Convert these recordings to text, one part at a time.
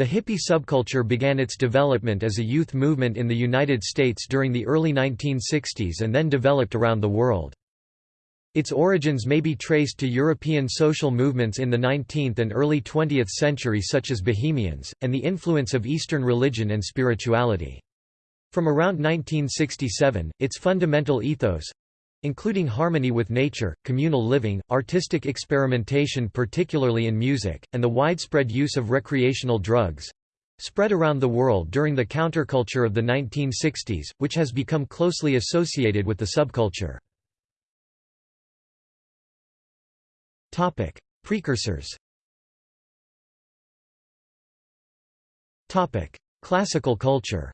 The hippie subculture began its development as a youth movement in the United States during the early 1960s and then developed around the world. Its origins may be traced to European social movements in the 19th and early 20th century such as Bohemians, and the influence of Eastern religion and spirituality. From around 1967, its fundamental ethos—including harmony with nature, communal living, artistic experimentation particularly in music, and the widespread use of recreational drugs—spread around the world during the counterculture of the 1960s, which has become closely associated with the subculture. Precursors. Classical culture.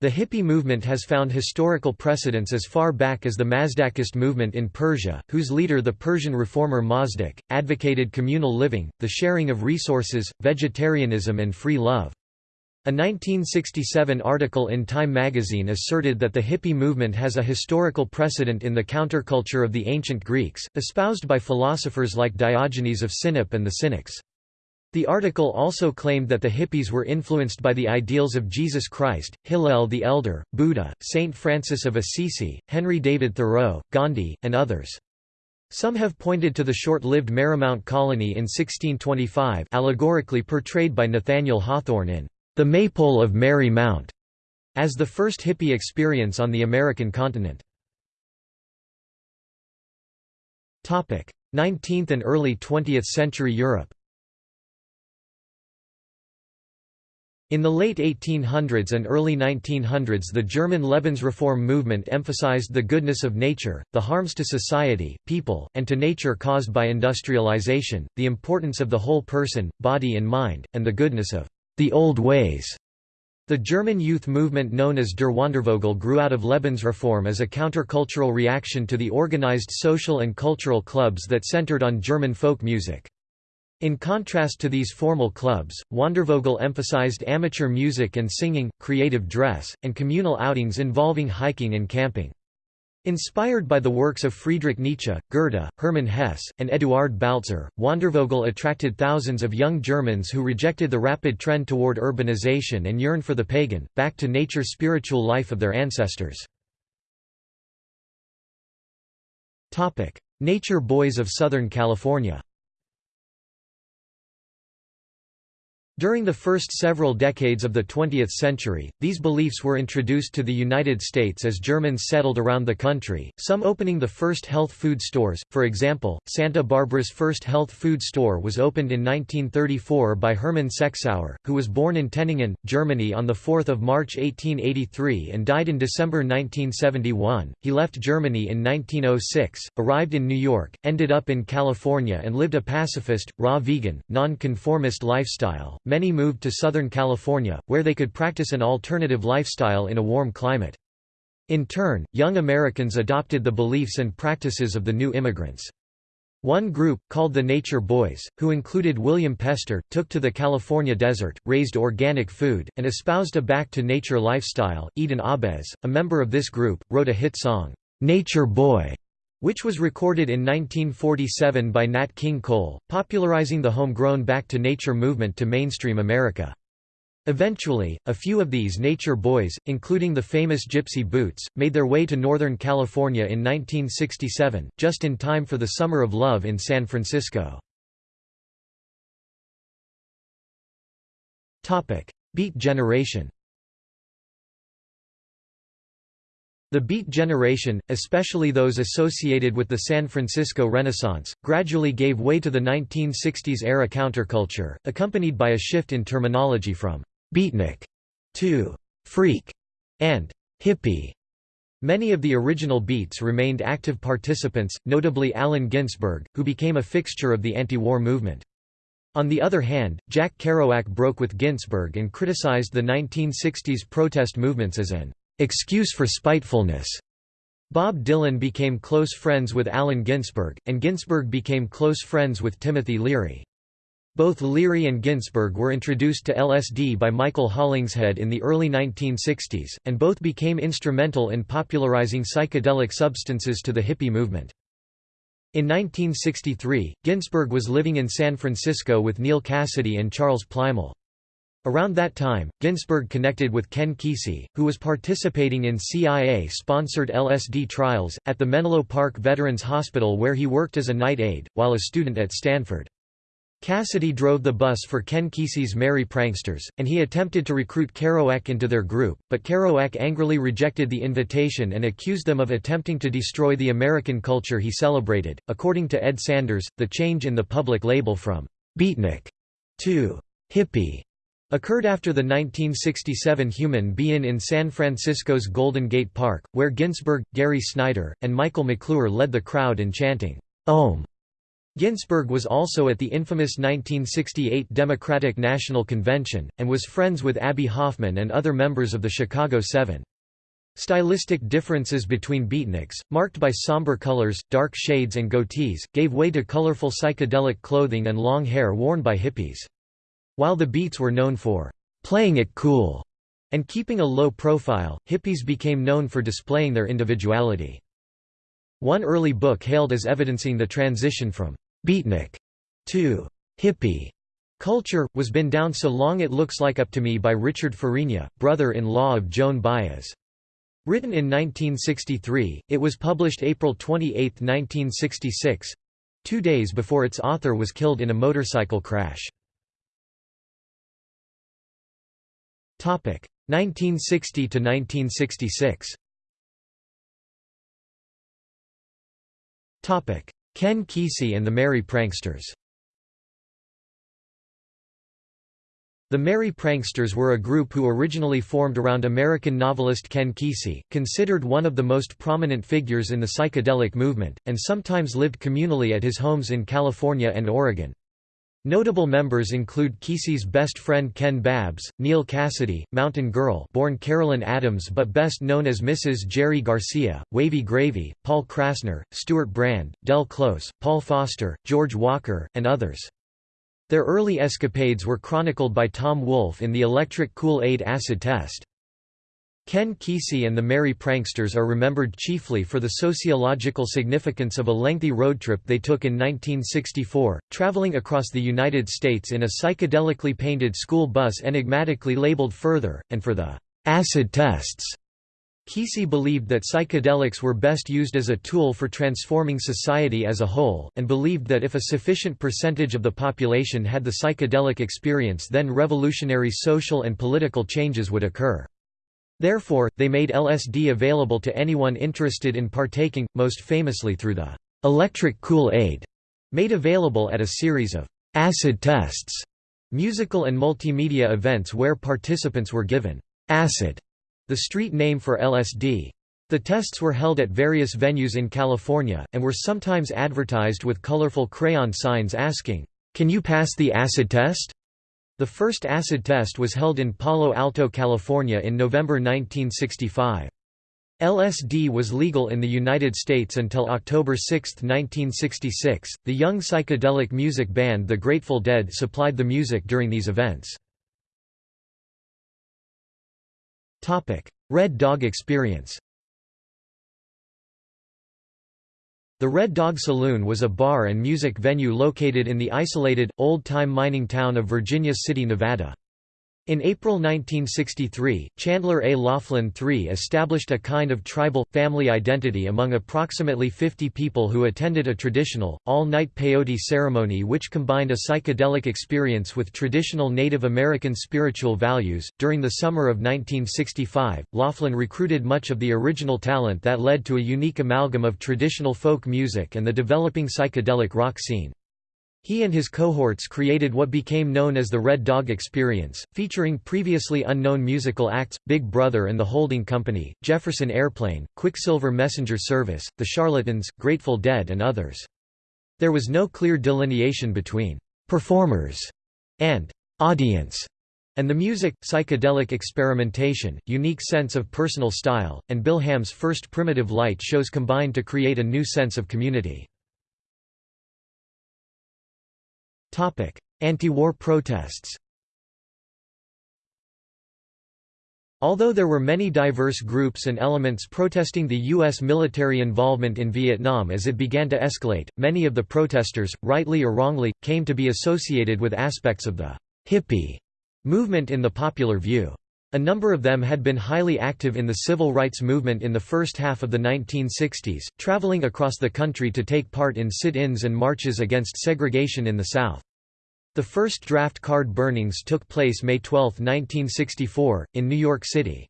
The hippie movement has found historical precedents as far back as the Mazdakist movement in Persia, whose leader the Persian reformer Mazdak, advocated communal living, the sharing of resources, vegetarianism and free love. A 1967 article in Time magazine asserted that the hippie movement has a historical precedent in the counterculture of the ancient Greeks, espoused by philosophers like Diogenes of Sinope and the Cynics. The article also claimed that the hippies were influenced by the ideals of Jesus Christ, Hillel the Elder, Buddha, Saint Francis of Assisi, Henry David Thoreau, Gandhi, and others. Some have pointed to the short-lived Merrymount colony in 1625 allegorically portrayed by Nathaniel Hawthorne in the Maypole of Merry Mount, as the first hippie experience on the American continent. 19th and early 20th century Europe In the late 1800s and early 1900s the German Lebensreform movement emphasized the goodness of nature, the harms to society, people, and to nature caused by industrialization, the importance of the whole person, body and mind, and the goodness of the old ways. The German youth movement known as Der Wandervogel grew out of Lebensreform as a countercultural reaction to the organized social and cultural clubs that centered on German folk music. In contrast to these formal clubs, Wandervogel emphasized amateur music and singing, creative dress, and communal outings involving hiking and camping. Inspired by the works of Friedrich Nietzsche, Goethe, Hermann Hesse, and Eduard Baltzer, Wandervogel attracted thousands of young Germans who rejected the rapid trend toward urbanization and yearned for the pagan, back-to-nature spiritual life of their ancestors. Nature Boys of Southern California During the first several decades of the 20th century, these beliefs were introduced to the United States as Germans settled around the country, some opening the first health food stores. For example, Santa Barbara's first health food store was opened in 1934 by Hermann Sexauer, who was born in Tenningen, Germany on 4 March 1883 and died in December 1971. He left Germany in 1906, arrived in New York, ended up in California and lived a pacifist, raw vegan, non-conformist lifestyle many moved to Southern California, where they could practice an alternative lifestyle in a warm climate. In turn, young Americans adopted the beliefs and practices of the new immigrants. One group, called the Nature Boys, who included William Pester, took to the California desert, raised organic food, and espoused a back-to-nature lifestyle. Eden Ahbez, a member of this group, wrote a hit song, "'Nature Boy' which was recorded in 1947 by Nat King Cole, popularizing the homegrown back-to-nature movement to mainstream America. Eventually, a few of these nature boys, including the famous Gypsy Boots, made their way to Northern California in 1967, just in time for the Summer of Love in San Francisco. Beat generation The Beat generation, especially those associated with the San Francisco Renaissance, gradually gave way to the 1960s-era counterculture, accompanied by a shift in terminology from «beatnik» to «freak» and «hippie». Many of the original Beats remained active participants, notably Allen Ginsberg, who became a fixture of the anti-war movement. On the other hand, Jack Kerouac broke with Ginsberg and criticized the 1960s protest movements as an excuse for spitefulness. Bob Dylan became close friends with Allen Ginsberg, and Ginsberg became close friends with Timothy Leary. Both Leary and Ginsberg were introduced to LSD by Michael Hollingshead in the early 1960s, and both became instrumental in popularizing psychedelic substances to the hippie movement. In 1963, Ginsberg was living in San Francisco with Neal Cassady and Charles Plymell. Around that time, Ginsberg connected with Ken Kesey, who was participating in CIA-sponsored LSD trials, at the Menlo Park Veterans Hospital where he worked as a night aide, while a student at Stanford. Cassady drove the bus for Ken Kesey's Merry Pranksters, and he attempted to recruit Kerouac into their group, but Kerouac angrily rejected the invitation and accused them of attempting to destroy the American culture he celebrated. According to Ed Sanders, the change in the public label from beatnik to hippie occurred after the 1967 Human Be-In in San Francisco's Golden Gate Park, where Ginsberg, Gary Snyder, and Michael McClure led the crowd in chanting, Om. Ginsberg was also at the infamous 1968 Democratic National Convention, and was friends with Abbie Hoffman and other members of the Chicago Seven. Stylistic differences between beatniks, marked by somber colors, dark shades and goatees, gave way to colorful psychedelic clothing and long hair worn by hippies. While the Beats were known for playing it cool and keeping a low profile, hippies became known for displaying their individuality. One early book hailed as evidencing the transition from beatnik to hippie culture, was Been Down So Long It Looks Like Up to Me by Richard Farina, brother-in-law of Joan Baez. Written in 1963, it was published April 28, 1966—two days before its author was killed in a motorcycle crash. 1960 to 1966. Topic: Ken Kesey and the Merry Pranksters. The Merry Pranksters were a group who originally formed around American novelist Ken Kesey, considered one of the most prominent figures in the psychedelic movement, and sometimes lived communally at his homes in California and Oregon. Notable members include Kesey's best friend Ken Babbs, Neal Cassady, Mountain Girl born Carolyn Adams but best known as Mrs. Jerry Garcia, Wavy Gravy, Paul Krassner, Stewart Brand, Del Close, Paul Foster, George Walker, and others. Their early escapades were chronicled by Tom Wolfe in the Electric Kool-Aid Acid Test. Ken Kesey and the Merry Pranksters are remembered chiefly for the sociological significance of a lengthy road trip they took in 1964, traveling across the United States in a psychedelically painted school bus enigmatically labeled Further, and for the acid tests. Kesey believed that psychedelics were best used as a tool for transforming society as a whole, and believed that if a sufficient percentage of the population had the psychedelic experience then revolutionary social and political changes would occur. Therefore, they made LSD available to anyone interested in partaking, most famously through the electric Kool-Aid, made available at a series of acid tests, musical and multimedia events where participants were given acid, the street name for LSD. The tests were held at various venues in California, and were sometimes advertised with colorful crayon signs asking, "'Can you pass the acid test?' The first acid test was held in Palo Alto, California in November 1965. LSD was legal in the United States until October 6, 1966. The young psychedelic music band The Grateful Dead supplied the music during these events. Topic: Red Dog Experience. The Red Dog Saloon was a bar and music venue located in the isolated, old-time mining town of Virginia City, Nevada. In April 1963, Chandler A. Laughlin III established a kind of tribal, family identity among approximately 50 people who attended a traditional, all-night peyote ceremony which combined a psychedelic experience with traditional Native American spiritual values. During the summer of 1965, Laughlin recruited much of the original talent that led to a unique amalgam of traditional folk music and the developing psychedelic rock scene. He and his cohorts created what became known as the Red Dog Experience, featuring previously unknown musical acts, Big Brother and the Holding Company, Jefferson Airplane, Quicksilver Messenger Service, The Charlatans, Grateful Dead and others. There was no clear delineation between «performers» and «audience» and the music, psychedelic experimentation, unique sense of personal style, and Bill Ham's first primitive light shows combined to create a new sense of community. Anti-war protests Although there were many diverse groups and elements protesting the U.S. military involvement in Vietnam as it began to escalate, many of the protesters, rightly or wrongly, came to be associated with aspects of the hippie movement in the popular view. A number of them had been highly active in the civil rights movement in the first half of the 1960s, traveling across the country to take part in sit-ins and marches against segregation in the South. The first draft card burnings took place May 12, 1964, in New York City.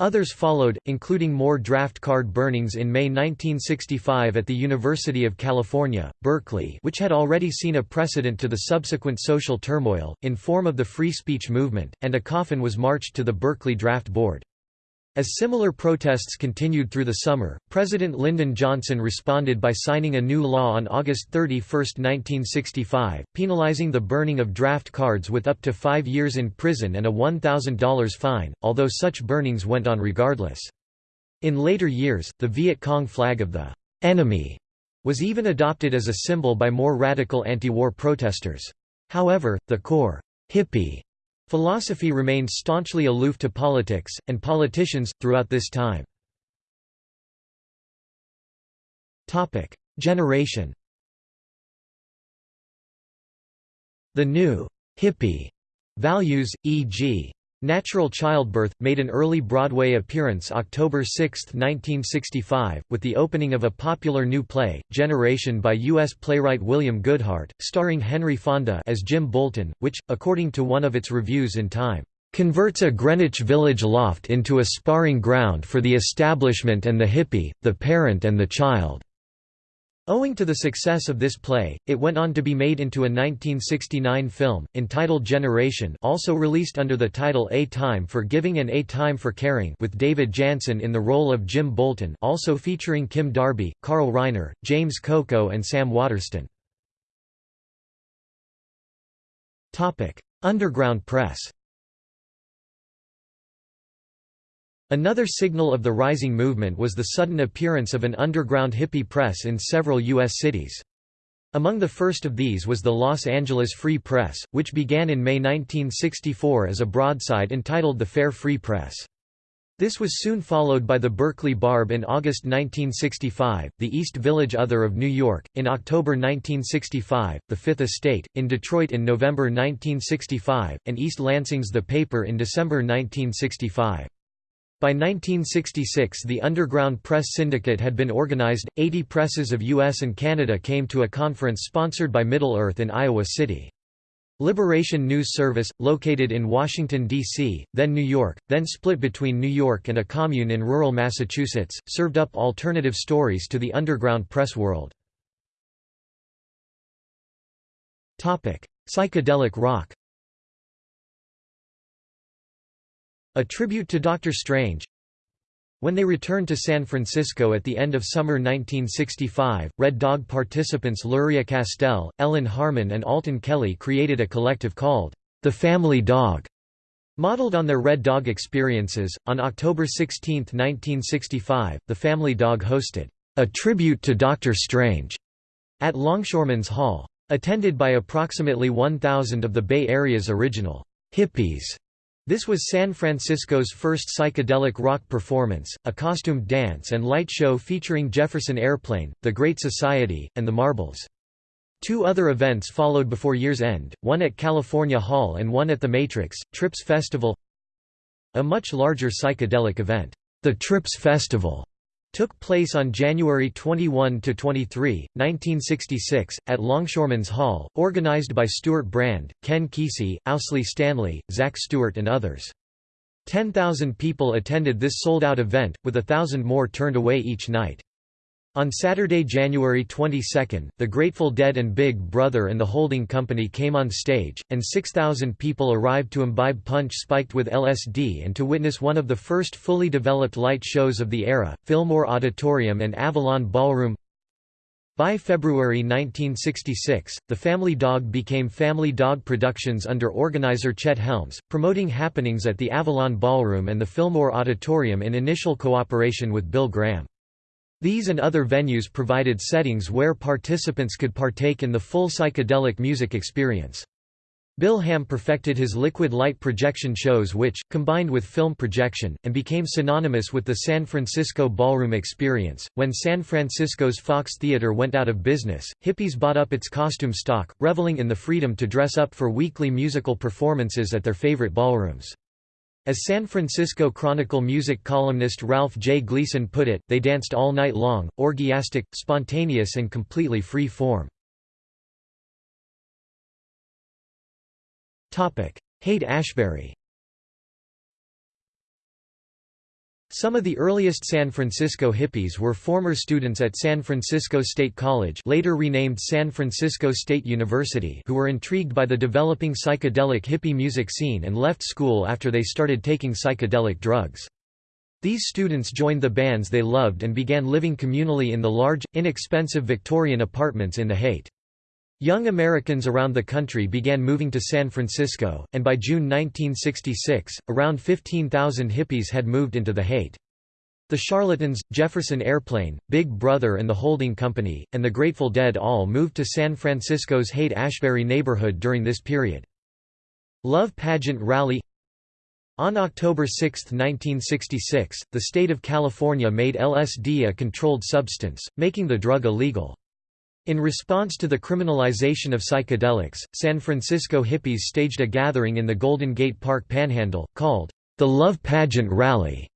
Others followed, including more draft card burnings in May 1965 at the University of California, Berkeley which had already seen a precedent to the subsequent social turmoil, in form of the free speech movement, and a coffin was marched to the Berkeley Draft Board. As similar protests continued through the summer, President Lyndon Johnson responded by signing a new law on August 31, 1965, penalizing the burning of draft cards with up to five years in prison and a $1,000 fine, although such burnings went on regardless. In later years, the Viet Cong flag of the enemy was even adopted as a symbol by more radical anti-war protesters. However, the core hippie Philosophy remained staunchly aloof to politics, and politicians, throughout this time. Generation The new hippie values, e.g. Natural Childbirth, made an early Broadway appearance October 6, 1965, with the opening of a popular new play, Generation by U.S. playwright William Goodhart, starring Henry Fonda as Jim Bolton, which, according to one of its reviews in Time, "...converts a Greenwich Village loft into a sparring ground for the establishment and the hippie, the parent and the child." Owing to the success of this play, it went on to be made into a 1969 film, entitled Generation also released under the title A Time for Giving and A Time for Caring with David Janssen in the role of Jim Bolton also featuring Kim Darby, Carl Reiner, James Coco and Sam Waterston. Underground press Another signal of the rising movement was the sudden appearance of an underground hippie press in several U.S. cities. Among the first of these was the Los Angeles Free Press, which began in May 1964 as a broadside entitled The Fair Free Press. This was soon followed by the Berkeley Barb in August 1965, the East Village Other of New York, in October 1965, the Fifth Estate, in Detroit in November 1965, and East Lansing's The Paper in December 1965. By 1966 the Underground Press Syndicate had been organized, 80 presses of US and Canada came to a conference sponsored by Middle-earth in Iowa City. Liberation News Service, located in Washington, D.C., then New York, then split between New York and a commune in rural Massachusetts, served up alternative stories to the underground press world. Psychedelic rock A tribute to Dr. Strange When they returned to San Francisco at the end of summer 1965, Red Dog participants Luria Castell, Ellen Harmon and Alton Kelley created a collective called The Family Dog. Modeled on their Red Dog experiences, on October 16, 1965, the Family Dog hosted a tribute to Dr. Strange at Longshoremen's Hall. Attended by approximately 1,000 of the Bay Area's original hippies. This was San Francisco's first psychedelic rock performance, a costumed dance and light show featuring Jefferson Airplane, The Great Society, and The Marbles. Two other events followed before year's end, one at California Hall and one at the Matrix, Trips Festival A much larger psychedelic event, the Trips Festival, took place on January 21 to 23, 1966, at Longshoremen's Hall, organized by Stewart Brand, Ken Kesey, Owsley Stanley, Zach Stewart and others. 10,000 people attended this sold-out event, with a thousand more turned away each night. On Saturday, January 22, the Grateful Dead and Big Brother and the Holding Company came on stage, and 6,000 people arrived to imbibe punch spiked with LSD and to witness one of the first fully developed light shows of the era, Fillmore Auditorium and Avalon Ballroom. By February 1966, the Family Dog became Family Dog Productions under organizer Chet Helms, promoting happenings at the Avalon Ballroom and the Fillmore Auditorium in initial cooperation with Bill Graham. These and other venues provided settings where participants could partake in the full psychedelic music experience. Bill Ham perfected his liquid light projection shows which, combined with film projection, and became synonymous with the San Francisco ballroom experience. When San Francisco's Fox Theater went out of business, hippies bought up its costume stock, reveling in the freedom to dress up for weekly musical performances at their favorite ballrooms. As San Francisco Chronicle music columnist Ralph J. Gleason put it, they danced all night long, orgiastic, spontaneous and completely free form. Haight-Ashbury Some of the earliest San Francisco hippies were former students at San Francisco State College later renamed San Francisco State University who were intrigued by the developing psychedelic hippie music scene and left school after they started taking psychedelic drugs. These students joined the bands they loved and began living communally in the large, inexpensive Victorian apartments in the Haight. Young Americans around the country began moving to San Francisco, and by June 1966, around 15,000 hippies had moved into the Haight. The Charlatans, Jefferson Airplane, Big Brother and the Holding Company, and the Grateful Dead all moved to San Francisco's Haight-Ashbury neighborhood during this period. Love Pageant Rally On October 6, 1966, the state of California made LSD a controlled substance, making the drug illegal. In response to the criminalization of psychedelics, San Francisco hippies staged a gathering in the Golden Gate Park Panhandle, called the Love Pageant Rally,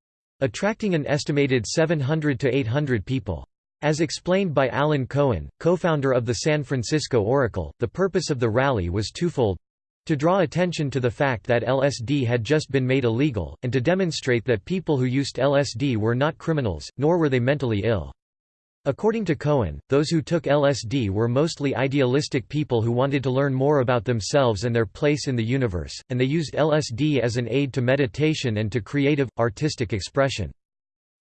attracting an estimated 700 to 800 people. As explained by Allen Cohen, co-founder of the San Francisco Oracle, the purpose of the rally was twofold to draw attention to the fact that LSD had just been made illegal, and to demonstrate that people who used LSD were not criminals, nor were they mentally ill. According to Cohen, those who took LSD were mostly idealistic people who wanted to learn more about themselves and their place in the universe, and they used LSD as an aid to meditation and to creative, artistic expression.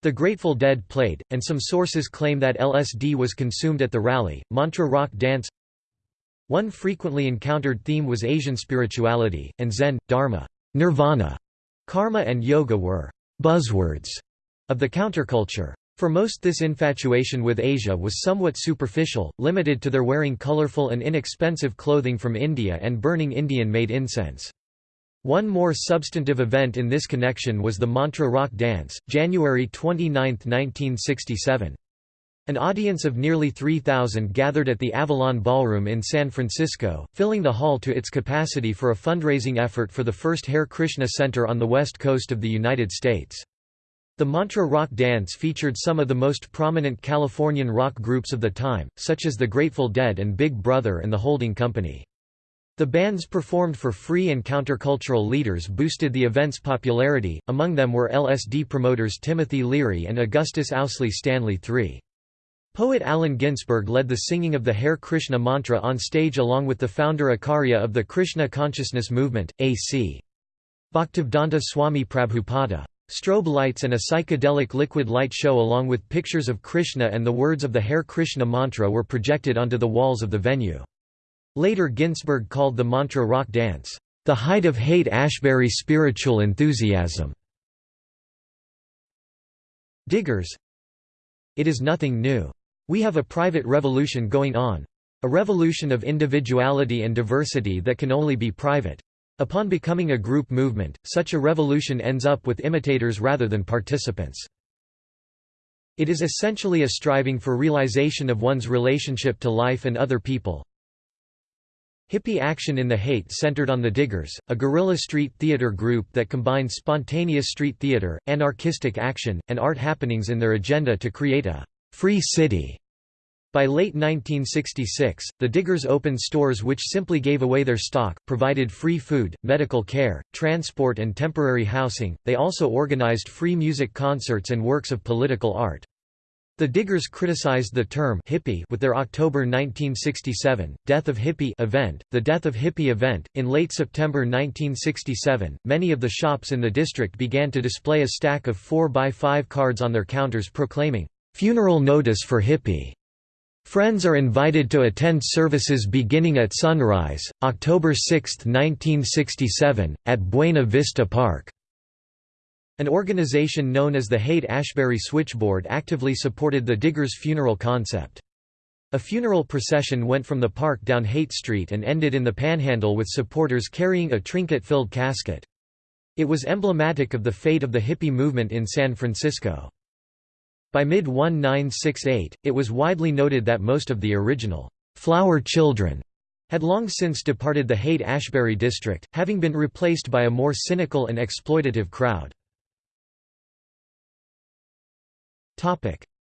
The Grateful Dead played, and some sources claim that LSD was consumed at the rally. Mantra rock dance One frequently encountered theme was Asian spirituality, and Zen, Dharma, Nirvana, Karma and Yoga were buzzwords of the counterculture. For most this infatuation with Asia was somewhat superficial, limited to their wearing colorful and inexpensive clothing from India and burning Indian-made incense. One more substantive event in this connection was the Mantra Rock Dance, January 29, 1967. An audience of nearly 3,000 gathered at the Avalon Ballroom in San Francisco, filling the hall to its capacity for a fundraising effort for the first Hare Krishna Center on the west coast of the United States. The Mantra Rock Dance featured some of the most prominent Californian rock groups of the time, such as the Grateful Dead and Big Brother and the Holding Company. The bands performed for free and countercultural leaders boosted the event's popularity, among them were LSD promoters Timothy Leary and Augustus Owsley Stanley III. Poet Allen Ginsberg led the singing of the Hare Krishna mantra on stage along with the founder Acharya of the Krishna Consciousness Movement, A.C. Bhaktivedanta Swami Prabhupada. Strobe lights and a psychedelic liquid light show along with pictures of Krishna and the words of the Hare Krishna mantra were projected onto the walls of the venue. Later Ginsberg called the mantra rock dance, "...the height of Haight-Ashbury spiritual enthusiasm." Diggers It is nothing new. We have a private revolution going on. A revolution of individuality and diversity that can only be private. Upon becoming a group movement, such a revolution ends up with imitators rather than participants. It is essentially a striving for realization of one's relationship to life and other people. Hippie Action in the Haight centered on the Diggers, a guerrilla street theater group that combined spontaneous street theater, anarchistic action, and art happenings in their agenda to create a «free city» By late 1966, the Diggers opened stores which simply gave away their stock, provided free food, medical care, transport and temporary housing. They also organized free music concerts and works of political art. The Diggers criticized the term hippie with their October 1967 Death of Hippie event, the Death of Hippie event. In late September 1967, many of the shops in the district began to display a stack of 4x5 cards on their counters proclaiming funeral notice for hippie. Friends are invited to attend services beginning at sunrise, October 6, 1967, at Buena Vista Park. An organization known as the Haight-Ashbury Switchboard actively supported the Diggers' funeral concept. A funeral procession went from the park down Haight Street and ended in the Panhandle with supporters carrying a trinket-filled casket. It was emblematic of the fate of the hippie movement in San Francisco. By mid-1968, it was widely noted that most of the original flower children had long since departed the Haight-Ashbury district, having been replaced by a more cynical and exploitative crowd.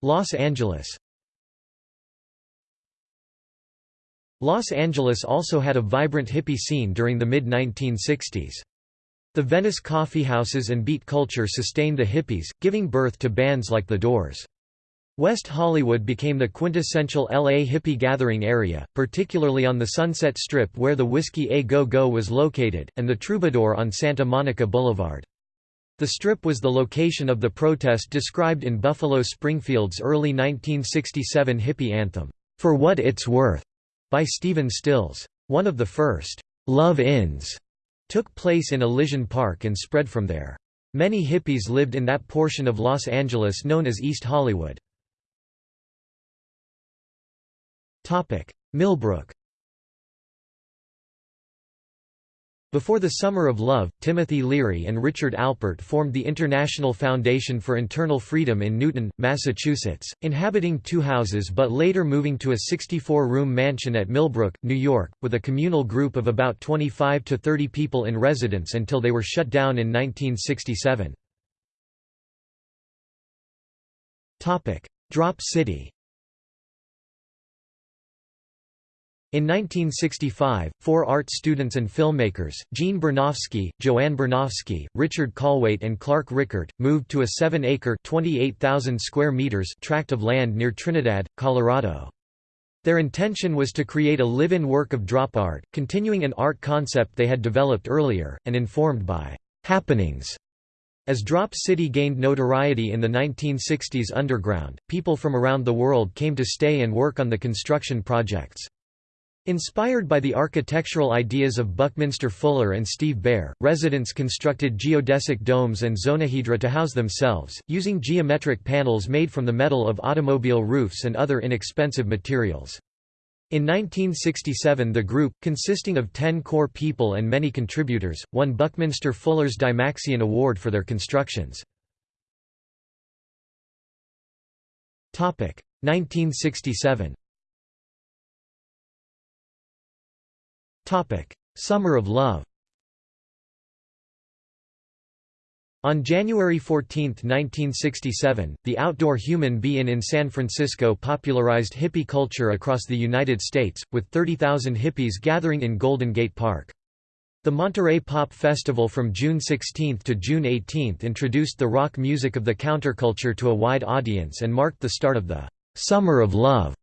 Los Angeles Los Angeles also had a vibrant hippie scene during the mid-1960s. The Venice coffeehouses and beat culture sustained the hippies, giving birth to bands like The Doors. West Hollywood became the quintessential LA hippie gathering area, particularly on the Sunset Strip where the Whisky A Go Go was located, and the Troubadour on Santa Monica Boulevard. The Strip was the location of the protest described in Buffalo Springfield's early 1967 hippie anthem, For What It's Worth, by Stephen Stills. One of the first love-ins took place in Elysian Park and spread from there. Many hippies lived in that portion of Los Angeles known as East Hollywood. Millbrook Before the Summer of Love, Timothy Leary and Richard Alpert formed the International Foundation for Internal Freedom in Newton, Massachusetts, inhabiting two houses but later moving to a 64-room mansion at Millbrook, New York, with a communal group of about 25 to 30 people in residence until they were shut down in 1967. Drop City In 1965, four art students and filmmakers, Gene Bernofsky, JoAnn Bernofsky, Richard Kallweit and Clark Richert, moved to a 7-acre square meters tract of land near Trinidad, Colorado. Their intention was to create a live-in work of drop art, continuing an art concept they had developed earlier, and informed by happenings. As Drop City gained notoriety in the 1960s underground, people from around the world came to stay and work on the construction projects. Inspired by the architectural ideas of Buckminster Fuller and Steve Baer, residents constructed geodesic domes and zonohedra to house themselves, using geometric panels made from the metal of automobile roofs and other inexpensive materials. In 1967 the group, consisting of ten core people and many contributors, won Buckminster Fuller's Dymaxion Award for their constructions. 1967 Summer of Love On January 14, 1967, the Outdoor Human Be-In in San Francisco popularized hippie culture across the United States, with 30,000 hippies gathering in Golden Gate Park. The Monterey Pop Festival from June 16 to June 18 introduced the rock music of the counterculture to a wide audience and marked the start of the "'Summer of Love'".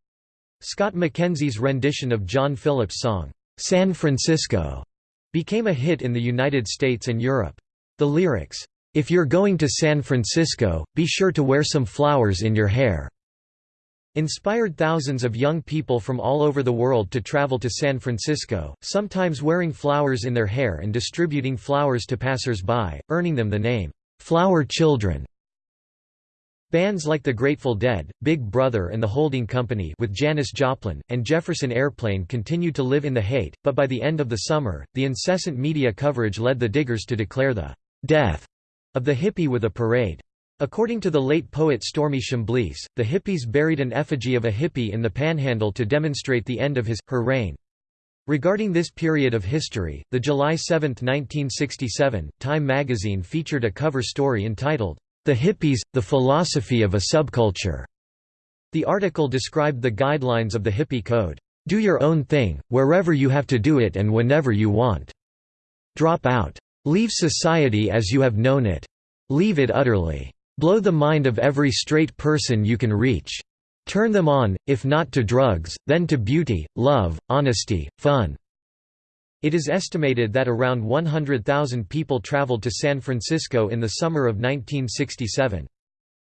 Scott McKenzie's rendition of John Phillips' song, San Francisco became a hit in the United States and Europe. The lyrics, If you're going to San Francisco, be sure to wear some flowers in your hair, inspired thousands of young people from all over the world to travel to San Francisco, sometimes wearing flowers in their hair and distributing flowers to passers-by, earning them the name, Flower Children. Bands like the Grateful Dead, Big Brother and the Holding Company with Janis Joplin, and Jefferson Airplane continued to live in the Haight, but by the end of the summer, the incessant media coverage led the Diggers to declare the «death» of the hippie with a parade. According to the late poet Stormy Chambliss, the hippies buried an effigy of a hippie in the panhandle to demonstrate the end of his, her reign. Regarding this period of history, the July 7, 1967, Time magazine featured a cover story entitled, the Hippies, The Philosophy of a Subculture. The article described the guidelines of the hippie code. Do your own thing, wherever you have to do it and whenever you want. Drop out. Leave society as you have known it. Leave it utterly. Blow the mind of every straight person you can reach. Turn them on, if not to drugs, then to beauty, love, honesty, fun. It is estimated that around 100,000 people traveled to San Francisco in the summer of 1967.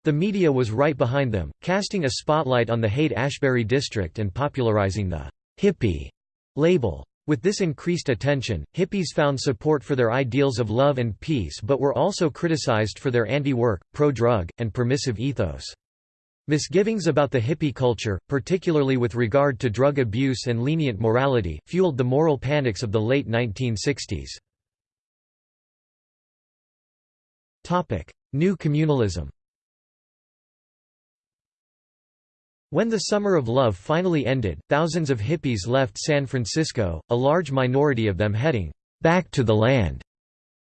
The media was right behind them, casting a spotlight on the Haight-Ashbury district and popularizing the «hippie» label. With this increased attention, hippies found support for their ideals of love and peace but were also criticized for their anti-work, pro-drug, and permissive ethos. Misgivings about the hippie culture, particularly with regard to drug abuse and lenient morality, fueled the moral panics of the late 1960s. New communalism When the Summer of Love finally ended, thousands of hippies left San Francisco, a large minority of them heading back to the land.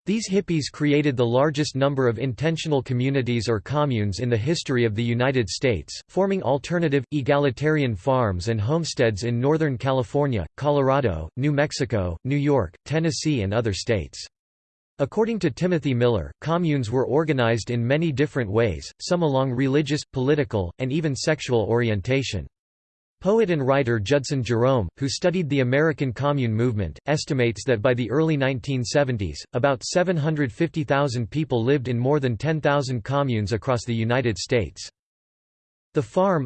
These hippies created the largest number of intentional communities or communes in the history of the United States, forming alternative, egalitarian farms and homesteads in Northern California, Colorado, New Mexico, New York, Tennessee and other states. According to Timothy Miller, communes were organized in many different ways, some along religious, political, and even sexual orientation. Poet and writer Judson Jerome, who studied the American Commune movement, estimates that by the early 1970s, about 750,000 people lived in more than 10,000 communes across the United States. The farm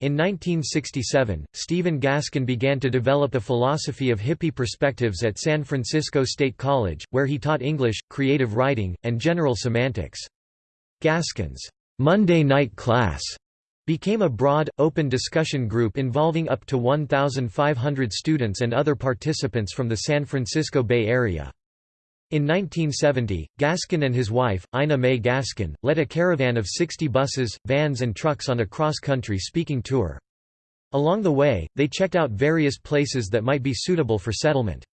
In 1967, Stephen Gaskin began to develop a philosophy of hippie perspectives at San Francisco State College, where he taught English, creative writing, and general semantics. Gaskin's Monday night class became a broad, open discussion group involving up to 1,500 students and other participants from the San Francisco Bay Area. In 1970, Gaskin and his wife, Ina May Gaskin, led a caravan of 60 buses, vans and trucks on a cross-country speaking tour. Along the way, they checked out various places that might be suitable for settlement.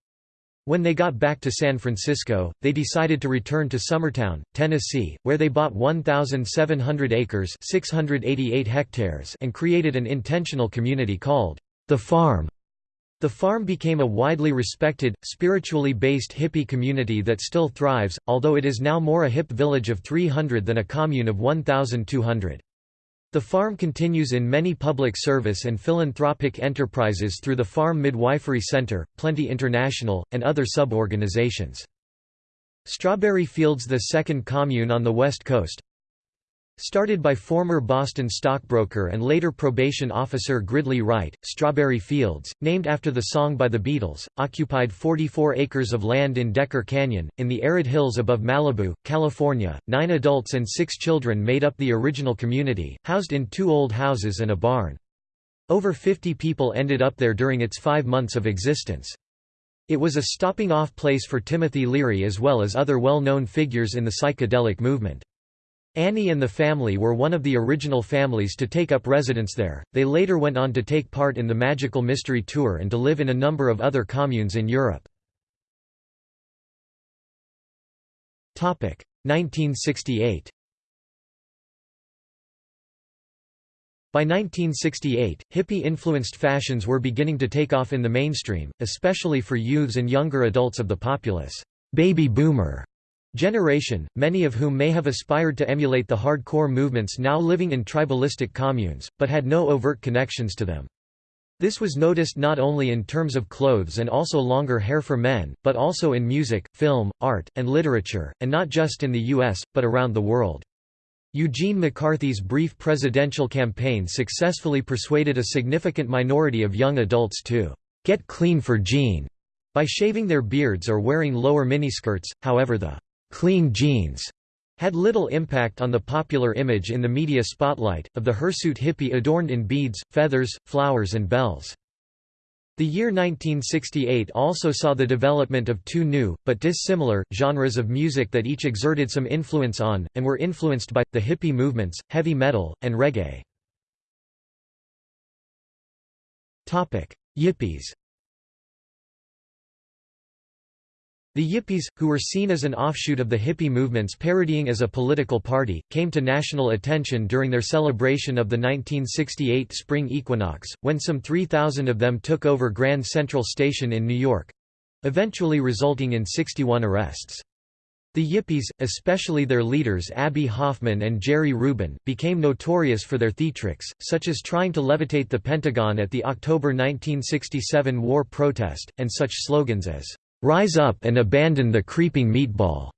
When they got back to San Francisco, they decided to return to Summertown, Tennessee, where they bought 1,700 acres 688 hectares and created an intentional community called The Farm. The farm became a widely respected, spiritually based hippie community that still thrives, although it is now more a hip village of 300 than a commune of 1,200. The farm continues in many public service and philanthropic enterprises through the Farm Midwifery Center, Plenty International, and other sub-organizations. Strawberry Fields the second commune on the West Coast, Started by former Boston stockbroker and later probation officer Gridley Wright, Strawberry Fields, named after the song by the Beatles, occupied 44 acres of land in Decker Canyon, in the arid hills above Malibu, California. Nine adults and six children made up the original community, housed in two old houses and a barn. Over 50 people ended up there during its five months of existence. It was a stopping-off place for Timothy Leary as well as other well-known figures in the psychedelic movement. Annie and the family were one of the original families to take up residence there. They later went on to take part in the Magical Mystery Tour and to live in a number of other communes in Europe. 1968 By 1968, hippie-influenced fashions were beginning to take off in the mainstream, especially for youths and younger adults of the populace baby boomer generation, many of whom may have aspired to emulate the hardcore movements now living in tribalistic communes, but had no overt connections to them. This was noticed not only in terms of clothes and also longer hair for men, but also in music, film, art, and literature, and not just in the US, but around the world. Eugene McCarthy's brief presidential campaign successfully persuaded a significant minority of young adults to get clean for Gene by shaving their beards or wearing lower miniskirts, however the clean Genes had little impact on the popular image in the media spotlight, of the hirsute hippie adorned in beads, feathers, flowers and bells. The year 1968 also saw the development of two new, but dissimilar, genres of music that each exerted some influence on, and were influenced by, the hippie movements, heavy metal, and reggae. Yippies The Yippies, who were seen as an offshoot of the hippie movements parodying as a political party, came to national attention during their celebration of the 1968 spring equinox, when some 3,000 of them took over Grand Central Station in New York—eventually resulting in 61 arrests. The Yippies, especially their leaders Abbie Hoffman and Jerry Rubin, became notorious for their theatrics, such as trying to levitate the Pentagon at the October 1967 war protest, and such slogans as "'Rise up and abandon the creeping meatball'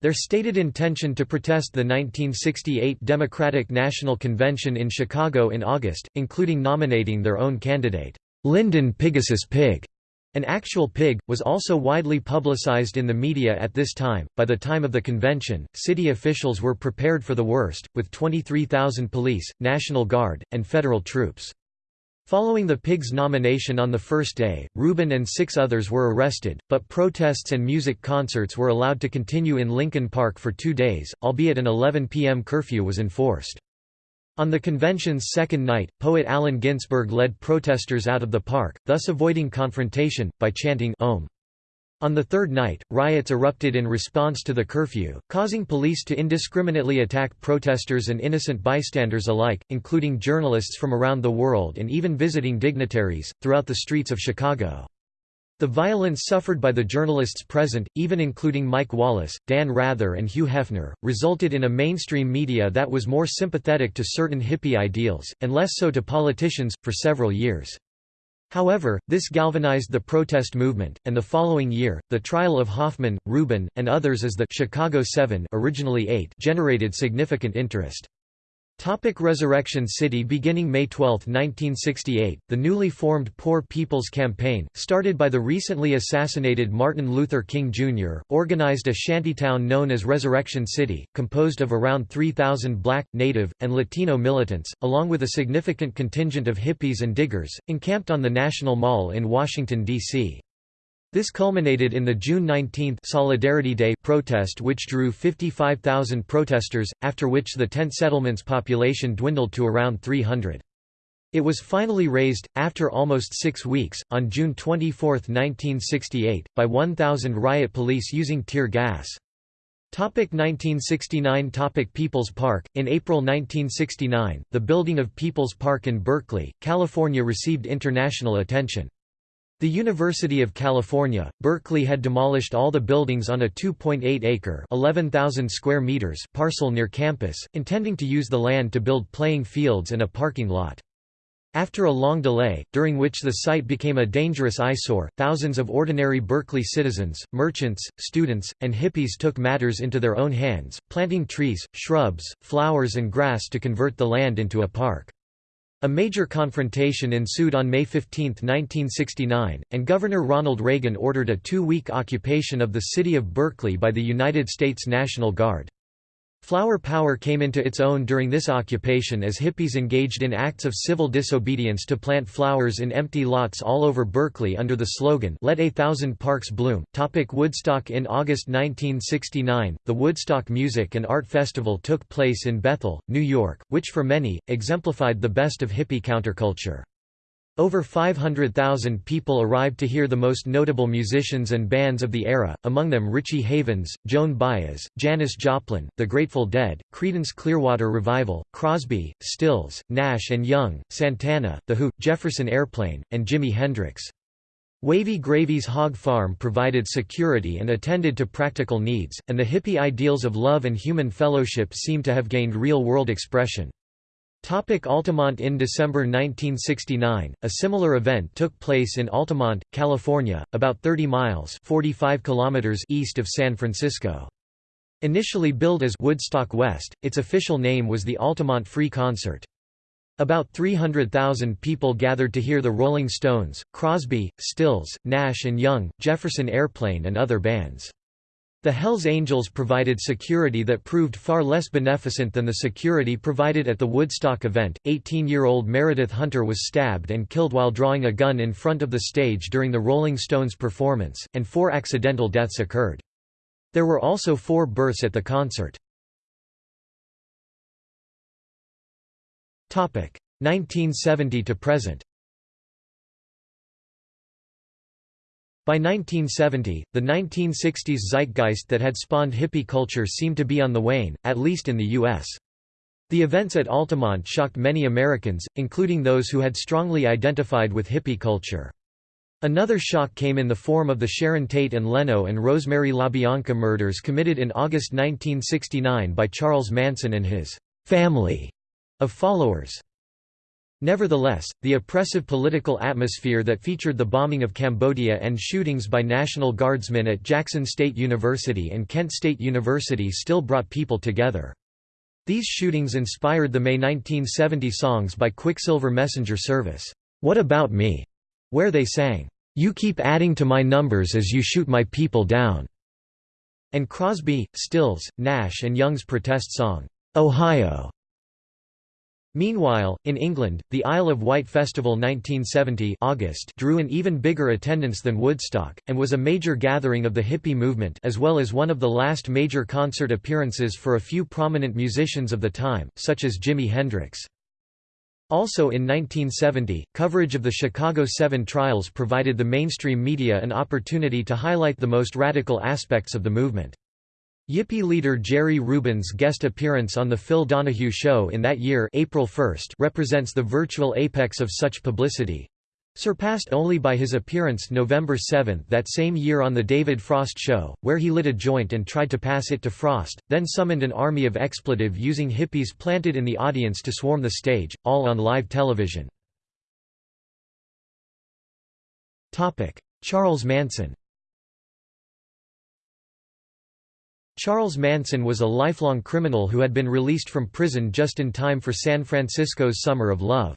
Their stated intention to protest the 1968 Democratic National Convention in Chicago in August, including nominating their own candidate, Lyndon Pigasus Pig, An actual pig, was also widely publicized in the media at this time. By the time of the convention, city officials were prepared for the worst, with 23,000 police, National Guard, and federal troops. Following the pig's nomination on the first day, Rubin and six others were arrested, but protests and music concerts were allowed to continue in Lincoln Park for two days, albeit an 11 p.m. curfew was enforced. On the convention's second night, poet Allen Ginsberg led protesters out of the park, thus avoiding confrontation, by chanting Om. On the third night, riots erupted in response to the curfew, causing police to indiscriminately attack protesters and innocent bystanders alike, including journalists from around the world and even visiting dignitaries, throughout the streets of Chicago. The violence suffered by the journalists present, even including Mike Wallace, Dan Rather and Hugh Hefner, resulted in a mainstream media that was more sympathetic to certain hippie ideals, and less so to politicians, for several years. However, this galvanized the protest movement, and the following year, the trial of Hoffman, Rubin, and others as the Chicago Seven originally eight generated significant interest. Topic Resurrection City Beginning May 12, 1968, the newly formed Poor People's Campaign, started by the recently assassinated Martin Luther King Jr., organized a shantytown known as Resurrection City, composed of around 3,000 black, native, and Latino militants, along with a significant contingent of hippies and diggers, encamped on the National Mall in Washington, D.C. This culminated in the June 19 Solidarity Day protest which drew 55,000 protesters, after which the tent settlement's population dwindled to around 300. It was finally raised, after almost six weeks, on June 24, 1968, by 1,000 riot police using tear gas. Topic 1969 Topic People's Park In April 1969, the building of People's Park in Berkeley, California received international attention. The University of California, Berkeley had demolished all the buildings on a 2.8-acre (11,000 square meters) parcel near campus, intending to use the land to build playing fields and a parking lot. After a long delay, during which the site became a dangerous eyesore, thousands of ordinary Berkeley citizens, merchants, students, and hippies took matters into their own hands, planting trees, shrubs, flowers and grass to convert the land into a park. A major confrontation ensued on May 15, 1969, and Governor Ronald Reagan ordered a two-week occupation of the city of Berkeley by the United States National Guard. Flower power came into its own during this occupation as hippies engaged in acts of civil disobedience to plant flowers in empty lots all over Berkeley under the slogan, Let a Thousand Parks Bloom. Topic Woodstock In August 1969, the Woodstock Music and Art Festival took place in Bethel, New York, which for many, exemplified the best of hippie counterculture. Over 500,000 people arrived to hear the most notable musicians and bands of the era, among them Richie Havens, Joan Baez, Janis Joplin, The Grateful Dead, Creedence Clearwater Revival, Crosby, Stills, Nash and Young, Santana, The Who, Jefferson Airplane, and Jimi Hendrix. Wavy Gravy's Hog Farm provided security and attended to practical needs, and the hippie ideals of love and human fellowship seem to have gained real-world expression. Topic Altamont In December 1969, a similar event took place in Altamont, California, about 30 miles 45 kilometers east of San Francisco. Initially billed as Woodstock West, its official name was the Altamont Free Concert. About 300,000 people gathered to hear the Rolling Stones, Crosby, Stills, Nash Young, Jefferson Airplane and other bands. The Hells Angels provided security that proved far less beneficent than the security provided at the Woodstock event. 18 year old Meredith Hunter was stabbed and killed while drawing a gun in front of the stage during the Rolling Stones performance, and four accidental deaths occurred. There were also four births at the concert. 1970 to present By 1970, the 1960s zeitgeist that had spawned hippie culture seemed to be on the wane, at least in the U.S. The events at Altamont shocked many Americans, including those who had strongly identified with hippie culture. Another shock came in the form of the Sharon Tate and Leno and Rosemary LaBianca murders committed in August 1969 by Charles Manson and his family of followers. Nevertheless, the oppressive political atmosphere that featured the bombing of Cambodia and shootings by National Guardsmen at Jackson State University and Kent State University still brought people together. These shootings inspired the May 1970 songs by Quicksilver Messenger Service, "'What About Me?' where they sang, "'You keep adding to my numbers as you shoot my people down' and Crosby, Stills, Nash and Young's protest song, "'Ohio' Meanwhile, in England, the Isle of Wight Festival 1970 August drew an even bigger attendance than Woodstock, and was a major gathering of the hippie movement as well as one of the last major concert appearances for a few prominent musicians of the time, such as Jimi Hendrix. Also in 1970, coverage of the Chicago 7 trials provided the mainstream media an opportunity to highlight the most radical aspects of the movement. Yippie leader Jerry Rubin's guest appearance on The Phil Donahue Show in that year April 1 represents the virtual apex of such publicity—surpassed only by his appearance November 7 that same year on The David Frost Show, where he lit a joint and tried to pass it to Frost, then summoned an army of expletive-using hippies planted in the audience to swarm the stage, all on live television. Charles Manson Charles Manson was a lifelong criminal who had been released from prison just in time for San Francisco's Summer of Love.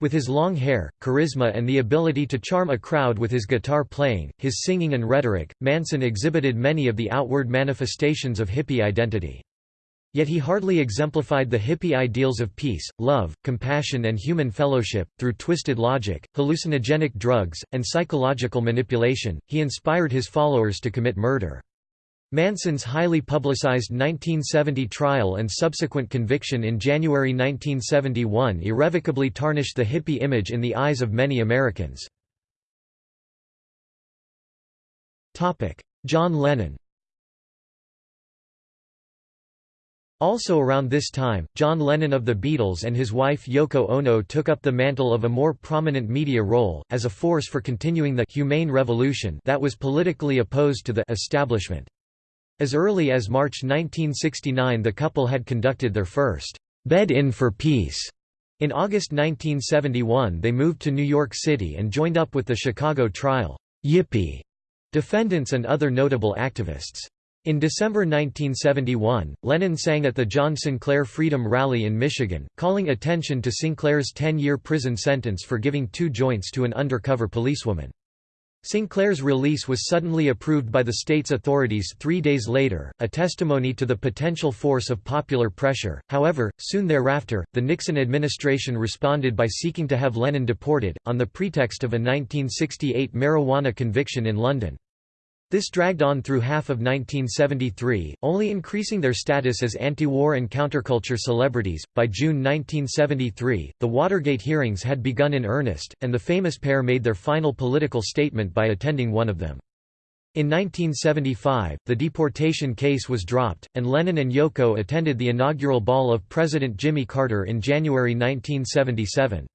With his long hair, charisma and the ability to charm a crowd with his guitar playing, his singing and rhetoric, Manson exhibited many of the outward manifestations of hippie identity. Yet he hardly exemplified the hippie ideals of peace, love, compassion and human fellowship. Through twisted logic, hallucinogenic drugs, and psychological manipulation, he inspired his followers to commit murder. Manson's highly publicized 1970 trial and subsequent conviction in January 1971 irrevocably tarnished the hippie image in the eyes of many Americans. John Lennon Also around this time, John Lennon of the Beatles and his wife Yoko Ono took up the mantle of a more prominent media role, as a force for continuing the «humane revolution» that was politically opposed to the «establishment». As early as March 1969 the couple had conducted their first «bed-in for peace». In August 1971 they moved to New York City and joined up with the Chicago trial Yippie defendants and other notable activists. In December 1971, Lennon sang at the John Sinclair Freedom Rally in Michigan, calling attention to Sinclair's 10-year prison sentence for giving two joints to an undercover policewoman. Sinclair's release was suddenly approved by the state's authorities three days later, a testimony to the potential force of popular pressure. However, soon thereafter, the Nixon administration responded by seeking to have Lennon deported, on the pretext of a 1968 marijuana conviction in London. This dragged on through half of 1973, only increasing their status as anti-war and counterculture celebrities. By June 1973, the Watergate hearings had begun in earnest, and the famous pair made their final political statement by attending one of them. In 1975, the deportation case was dropped, and Lennon and Yoko attended the inaugural ball of President Jimmy Carter in January 1977.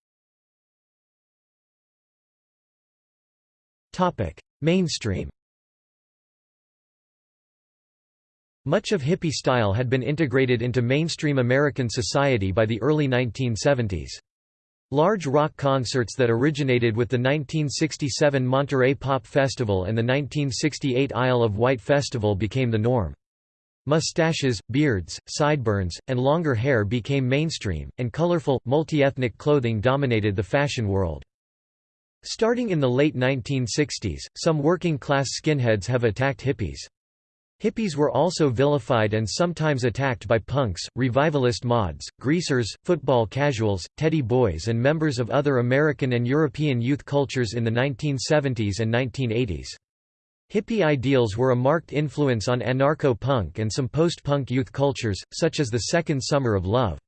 Mainstream Much of hippie style had been integrated into mainstream American society by the early 1970s. Large rock concerts that originated with the 1967 Monterey Pop Festival and the 1968 Isle of Wight Festival became the norm. Mustaches, beards, sideburns, and longer hair became mainstream, and colorful, multi-ethnic clothing dominated the fashion world. Starting in the late 1960s, some working-class skinheads have attacked hippies. Hippies were also vilified and sometimes attacked by punks, revivalist mods, greasers, football casuals, teddy boys and members of other American and European youth cultures in the 1970s and 1980s. Hippie ideals were a marked influence on anarcho-punk and some post-punk youth cultures, such as the Second Summer of Love.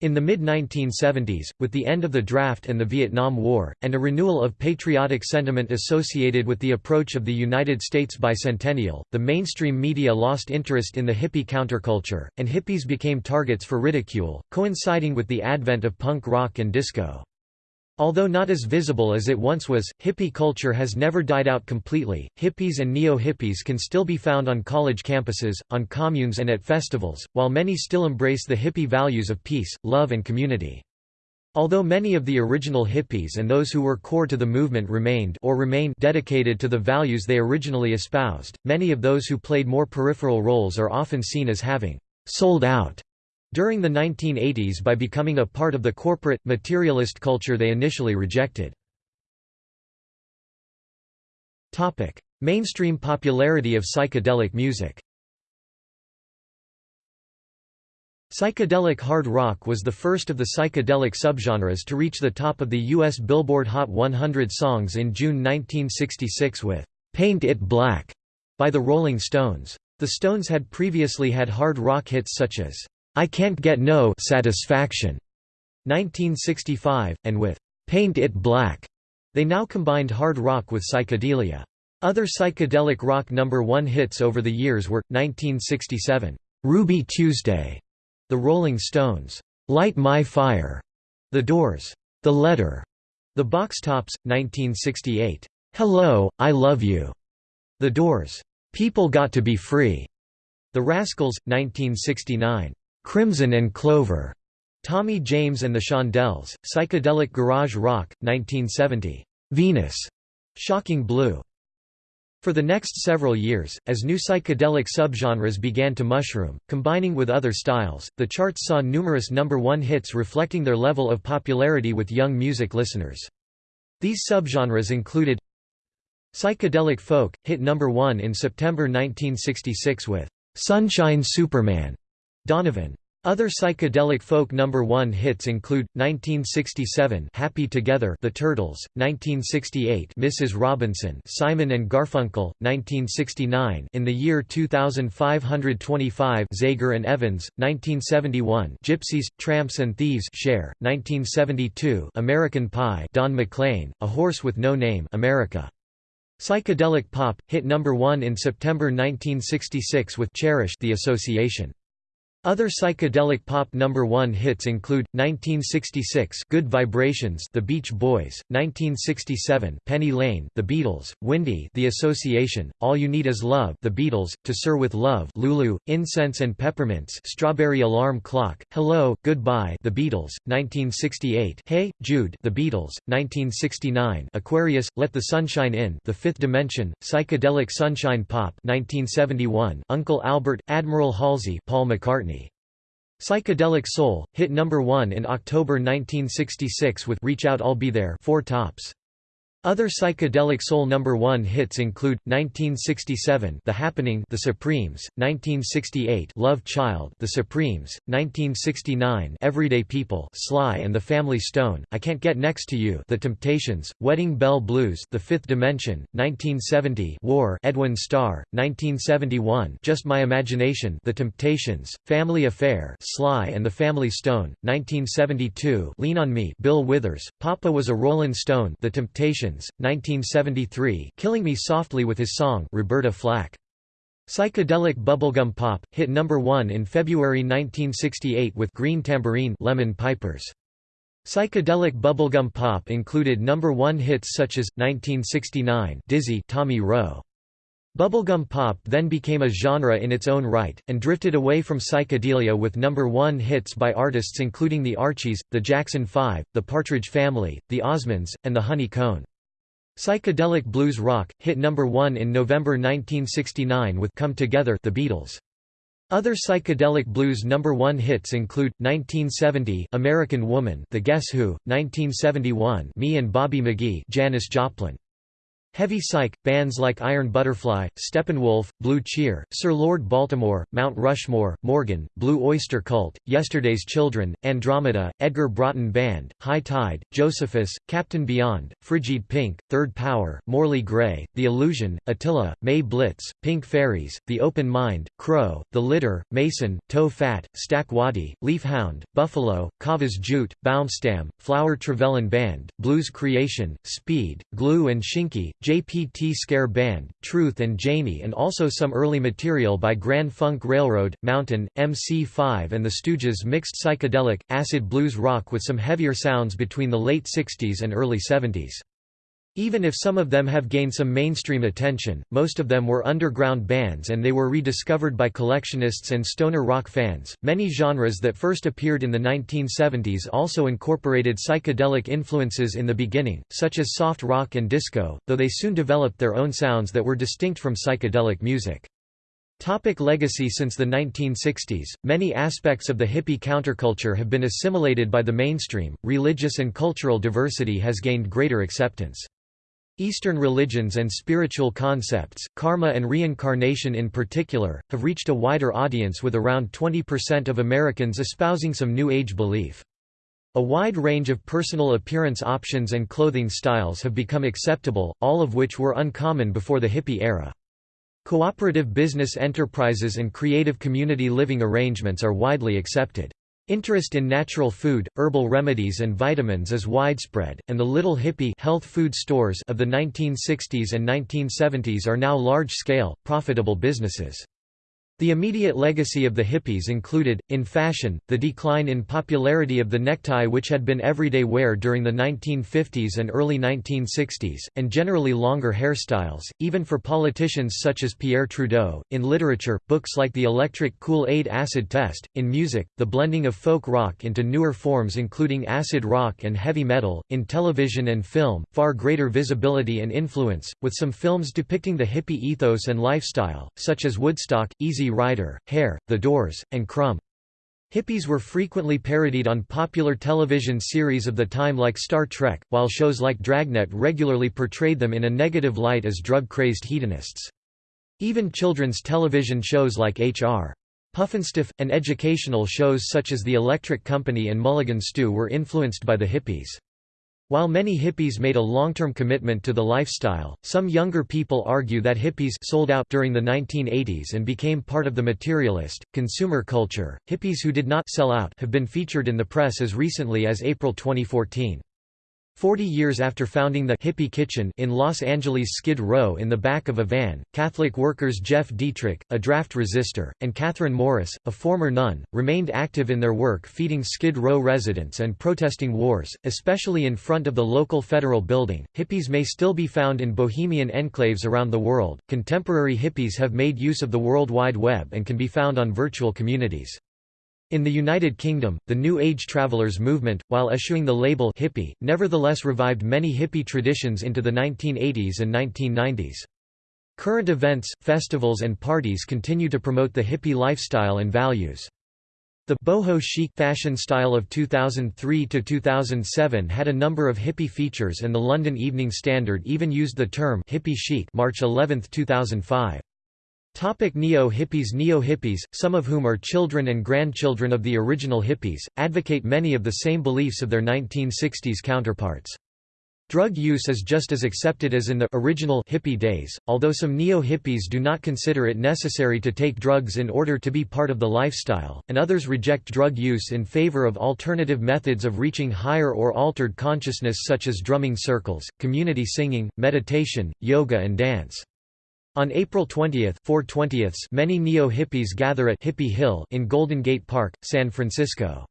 In the mid-1970s, with the end of the draft and the Vietnam War, and a renewal of patriotic sentiment associated with the approach of the United States bicentennial, the mainstream media lost interest in the hippie counterculture, and hippies became targets for ridicule, coinciding with the advent of punk rock and disco. Although not as visible as it once was, hippie culture has never died out completely. Hippies and neo-hippies can still be found on college campuses, on communes and at festivals, while many still embrace the hippie values of peace, love and community. Although many of the original hippies and those who were core to the movement remained or remain dedicated to the values they originally espoused, many of those who played more peripheral roles are often seen as having sold out during the 1980s by becoming a part of the corporate, materialist culture they initially rejected. Mainstream popularity of psychedelic music. Psychedelic hard rock was the first of the psychedelic subgenres to reach the top of the U.S. Billboard Hot 100 songs in June 1966 with "'Paint It Black' by the Rolling Stones. The Stones had previously had hard rock hits such as "'I Can't Get No Satisfaction' 1965, and with "'Paint It Black' they now combined hard rock with psychedelia. Other psychedelic rock number one hits over the years were, 1967, "'Ruby Tuesday' The Rolling Stones, "'Light My Fire', The Doors, "'The Letter', The Box Tops, 1968, "'Hello, I Love You', The Doors, "'People Got to Be Free', The Rascals, 1969, "'Crimson and Clover', Tommy James and the Shondells, Psychedelic Garage Rock, 1970, "'Venus', Shocking Blue', for the next several years, as new psychedelic subgenres began to mushroom, combining with other styles, the charts saw numerous number one hits reflecting their level of popularity with young music listeners. These subgenres included Psychedelic folk, hit number one in September 1966 with "'Sunshine Superman' Donovan. Other psychedelic folk number 1 hits include 1967 Happy Together The Turtles, 1968 Mrs. Robinson Simon and Garfunkel, 1969 In the Year 2525 Zager and Evans, 1971 Gypsies, Tramps and Thieves Cher, 1972 American Pie Don McLean, A Horse with No Name America. Psychedelic pop, hit number 1 in September 1966 with Cherish The Association. Other psychedelic pop number 1 hits include 1966 Good Vibrations The Beach Boys, 1967 Penny Lane The Beatles, Windy The Association, All You Need Is Love The Beatles, To Sir with Love Lulu, Incense and Peppermints Strawberry Alarm Clock, Hello, Goodbye The Beatles, 1968 Hey, Jude The Beatles, 1969 Aquarius, Let the Sunshine In The Fifth Dimension, Psychedelic Sunshine Pop 1971 Uncle Albert, Admiral Halsey Paul McCartney Psychedelic Soul, hit number 1 in October 1966 with Reach Out I'll Be There four tops. Other psychedelic soul number 1 hits include 1967 The Happening The Supremes, 1968 Love Child The Supremes, 1969 Everyday People Sly and the Family Stone, I Can't Get Next to You The Temptations, Wedding Bell Blues The Fifth Dimension, 1970 War Edwin Starr, 1971 Just My Imagination The Temptations, Family Affair Sly and the Family Stone, 1972 Lean on Me Bill Withers, Papa Was a Rolling Stone The Temptations 1973 Killing Me Softly with his song Roberta Flack. Psychedelic bubblegum pop, hit number 1 in February 1968 with Green Tambourine Lemon Pipers. Psychedelic bubblegum pop included number 1 hits such as 1969 Dizzy Tommy Roe. Bubblegum pop then became a genre in its own right, and drifted away from psychedelia with number one hits by artists including the Archies, the Jackson Five, the Partridge Family, the Osmonds, and the Honey Cone. Psychedelic blues rock, hit number one in November 1969 with Come Together the Beatles. Other psychedelic blues number one hits include 1970 American Woman, The Guess Who, 1971 Me and Bobby McGee, Janis Joplin. Heavy Psych, bands like Iron Butterfly, Steppenwolf, Blue Cheer, Sir Lord Baltimore, Mount Rushmore, Morgan, Blue Oyster Cult, Yesterday's Children, Andromeda, Edgar Broughton Band, High Tide, Josephus, Captain Beyond, Frigid Pink, Third Power, Morley Grey, The Illusion, Attila, May Blitz, Pink Fairies, The Open Mind, Crow, The Litter, Mason, Toe Fat, Stack Waddy, Leaf Hound, Buffalo, Kahvas Jute, Baumstam, Flower Travellin' Band, Blues Creation, Speed, Glue and Shinki, JPT Scare Band, Truth and Janey and also some early material by Grand Funk Railroad, Mountain, MC5 and the Stooges mixed psychedelic, acid blues rock with some heavier sounds between the late 60s and early 70s. Even if some of them have gained some mainstream attention, most of them were underground bands and they were rediscovered by collectionists and stoner rock fans. Many genres that first appeared in the 1970s also incorporated psychedelic influences in the beginning, such as soft rock and disco, though they soon developed their own sounds that were distinct from psychedelic music. Topic legacy Since the 1960s, many aspects of the hippie counterculture have been assimilated by the mainstream, religious and cultural diversity has gained greater acceptance. Eastern religions and spiritual concepts, karma and reincarnation in particular, have reached a wider audience with around 20% of Americans espousing some New Age belief. A wide range of personal appearance options and clothing styles have become acceptable, all of which were uncommon before the hippie era. Cooperative business enterprises and creative community living arrangements are widely accepted. Interest in natural food, herbal remedies and vitamins is widespread, and the little hippie health food stores of the 1960s and 1970s are now large-scale, profitable businesses. The immediate legacy of the hippies included, in fashion, the decline in popularity of the necktie which had been everyday wear during the 1950s and early 1960s, and generally longer hairstyles, even for politicians such as Pierre Trudeau. In literature, books like The Electric Kool-Aid Acid Test, in music, the blending of folk rock into newer forms including acid rock and heavy metal, in television and film, far greater visibility and influence, with some films depicting the hippie ethos and lifestyle, such as Woodstock, Easy Rider, Hair, The Doors, and Crumb. Hippies were frequently parodied on popular television series of the time like Star Trek, while shows like Dragnet regularly portrayed them in a negative light as drug-crazed hedonists. Even children's television shows like H.R. Pufnstuf, and educational shows such as The Electric Company and Mulligan Stew were influenced by the hippies. While many hippies made a long-term commitment to the lifestyle, some younger people argue that hippies sold out during the 1980s and became part of the materialist, consumer culture. Hippies who did not sell out have been featured in the press as recently as April 2014. Forty years after founding the Hippie Kitchen in Los Angeles' Skid Row in the back of a van, Catholic workers Jeff Dietrich, a draft resistor, and Catherine Morris, a former nun, remained active in their work feeding Skid Row residents and protesting wars, especially in front of the local federal building. Hippies may still be found in bohemian enclaves around the world. Contemporary hippies have made use of the World Wide Web and can be found on virtual communities. In the United Kingdom, the New Age Travelers movement, while eschewing the label hippie, nevertheless revived many hippie traditions into the 1980s and 1990s. Current events, festivals and parties continue to promote the hippie lifestyle and values. The boho chic fashion style of 2003 to 2007 had a number of hippie features and the London Evening Standard even used the term hippie chic March 11, 2005. Topic Neo-hippies Neo-hippies, some of whom are children and grandchildren of the original hippies, advocate many of the same beliefs of their 1960s counterparts. Drug use is just as accepted as in the original hippie days, although some neo-hippies do not consider it necessary to take drugs in order to be part of the lifestyle, and others reject drug use in favor of alternative methods of reaching higher or altered consciousness such as drumming circles, community singing, meditation, yoga and dance. On April 20, 4 many neo-hippies gather at Hippie Hill in Golden Gate Park, San Francisco.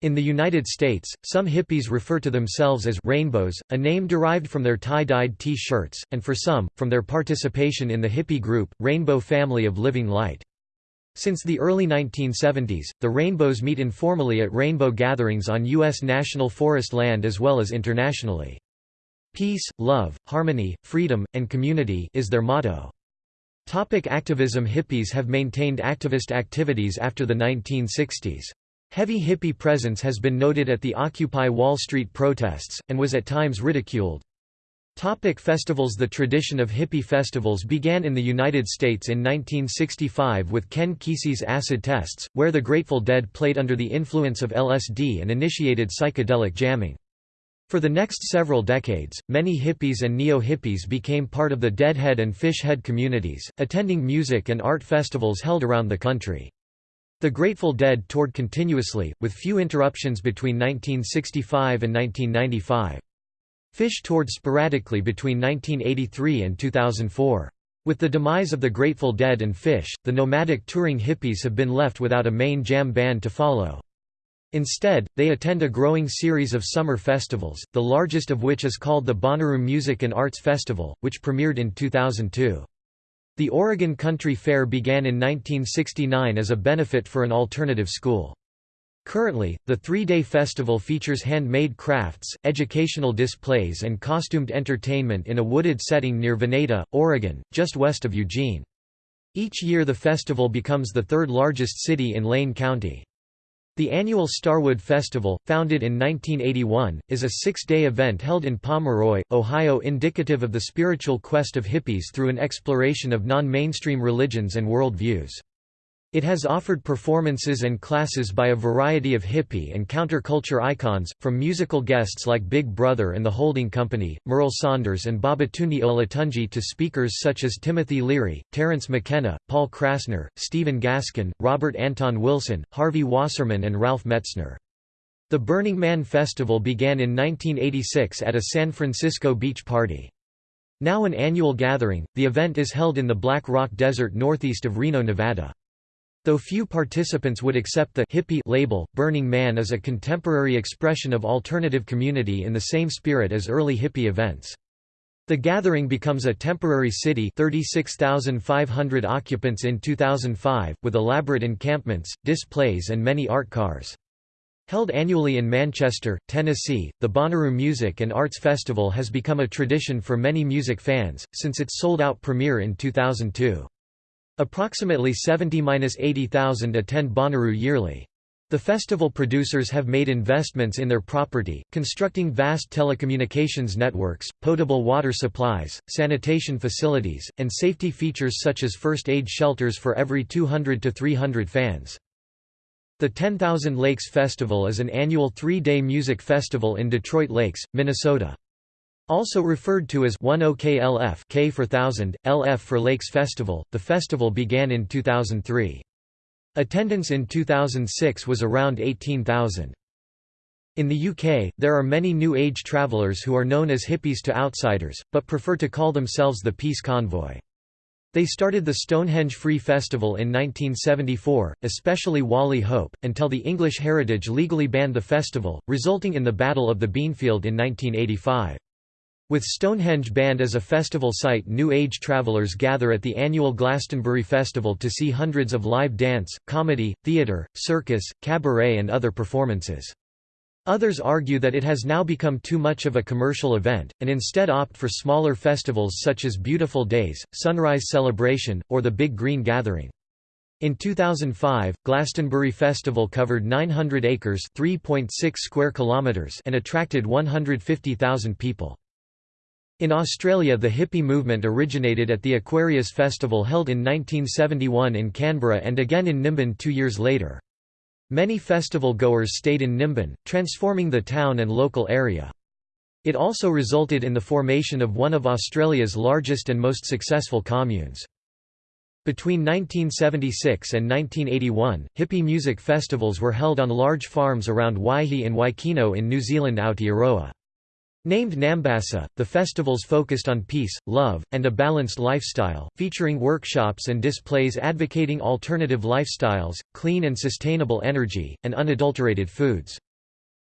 In the United States, some hippies refer to themselves as rainbows, a name derived from their tie-dyed T-shirts, and for some, from their participation in the hippie group, Rainbow Family of Living Light. Since the early 1970s, the rainbows meet informally at rainbow gatherings on U.S. national forest land as well as internationally. Peace, love, harmony, freedom, and community is their motto. Topic activism Hippies have maintained activist activities after the 1960s. Heavy hippie presence has been noted at the Occupy Wall Street protests, and was at times ridiculed. Topic festivals The tradition of hippie festivals began in the United States in 1965 with Ken Kesey's acid tests, where the Grateful Dead played under the influence of LSD and initiated psychedelic jamming. For the next several decades, many hippies and neo-hippies became part of the Deadhead and Phishhead communities, attending music and art festivals held around the country. The Grateful Dead toured continuously, with few interruptions between 1965 and 1995. Phish toured sporadically between 1983 and 2004. With the demise of the Grateful Dead and Phish, the nomadic touring hippies have been left without a main jam band to follow. Instead, they attend a growing series of summer festivals, the largest of which is called the Bonnaroo Music and Arts Festival, which premiered in 2002. The Oregon Country Fair began in 1969 as a benefit for an alternative school. Currently, the three-day festival features handmade crafts, educational displays and costumed entertainment in a wooded setting near Veneta, Oregon, just west of Eugene. Each year the festival becomes the third largest city in Lane County. The annual Starwood Festival, founded in 1981, is a six-day event held in Pomeroy, Ohio indicative of the spiritual quest of hippies through an exploration of non-mainstream religions and world views. It has offered performances and classes by a variety of hippie and counterculture icons, from musical guests like Big Brother and the Holding Company, Merl Saunders and Babatunde Olatunji to speakers such as Timothy Leary, Terence McKenna, Paul Krassner, Stephen Gaskin, Robert Anton Wilson, Harvey Wasserman and Ralph Metzner. The Burning Man Festival began in 1986 at a San Francisco beach party. Now an annual gathering, the event is held in the Black Rock Desert northeast of Reno, Nevada. Though few participants would accept the hippie label, Burning Man is a contemporary expression of alternative community in the same spirit as early hippie events. The gathering becomes a temporary city 36,500 occupants in 2005, with elaborate encampments, displays and many art cars. Held annually in Manchester, Tennessee, the Bonnaroo Music and Arts Festival has become a tradition for many music fans, since its sold-out premiere in 2002. Approximately 70–80,000 attend Bonnaroo yearly. The festival producers have made investments in their property, constructing vast telecommunications networks, potable water supplies, sanitation facilities, and safety features such as first aid shelters for every 200 to 300 fans. The 10,000 Lakes Festival is an annual three-day music festival in Detroit Lakes, Minnesota. Also referred to as 10KLF K for thousand, LF for Lakes Festival, the festival began in 2003. Attendance in 2006 was around 18,000. In the UK, there are many New Age travelers who are known as hippies to outsiders, but prefer to call themselves the Peace Convoy. They started the Stonehenge Free Festival in 1974, especially Wally Hope, until the English Heritage legally banned the festival, resulting in the Battle of the Beanfield in 1985. With Stonehenge banned as a festival site New Age travelers gather at the annual Glastonbury Festival to see hundreds of live dance, comedy, theatre, circus, cabaret and other performances. Others argue that it has now become too much of a commercial event, and instead opt for smaller festivals such as Beautiful Days, Sunrise Celebration, or the Big Green Gathering. In 2005, Glastonbury Festival covered 900 acres (3.6 square kilometers) and attracted 150,000 people. In Australia the hippie movement originated at the Aquarius Festival held in 1971 in Canberra and again in Nimbin two years later. Many festival goers stayed in Nimbin, transforming the town and local area. It also resulted in the formation of one of Australia's largest and most successful communes. Between 1976 and 1981, hippie music festivals were held on large farms around Waihi and Waikino in New Zealand Aotearoa. Named Nambassa, the festivals focused on peace, love, and a balanced lifestyle, featuring workshops and displays advocating alternative lifestyles, clean and sustainable energy, and unadulterated foods.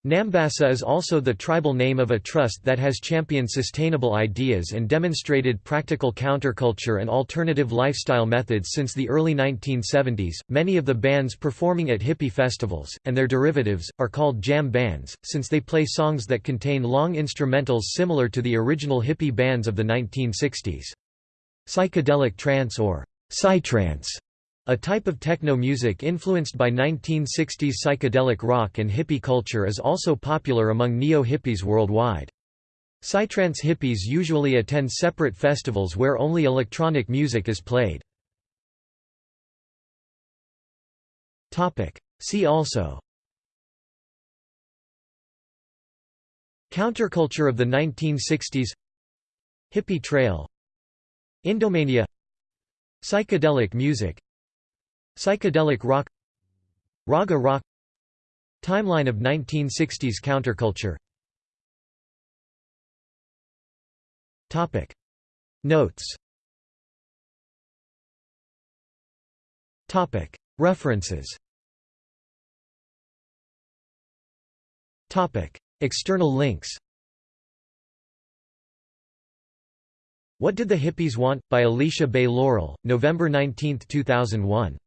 Nambassa is also the tribal name of a trust that has championed sustainable ideas and demonstrated practical counterculture and alternative lifestyle methods since the early 1970s. Many of the bands performing at hippie festivals, and their derivatives, are called jam bands, since they play songs that contain long instrumentals similar to the original hippie bands of the 1960s. Psychedelic trance or psytrance a type of techno music influenced by 1960s psychedelic rock and hippie culture is also popular among neo-hippies worldwide. Psytrance hippies usually attend separate festivals where only electronic music is played. See also Counterculture of the 1960s Hippie Trail Indomania Psychedelic music Psychedelic rock Raga rock Timeline of 1960s counterculture. Topic. Notes. Topic. References. Topic. External links. What Did the Hippies Want? by Alicia Bay Laurel, November 19, 2001.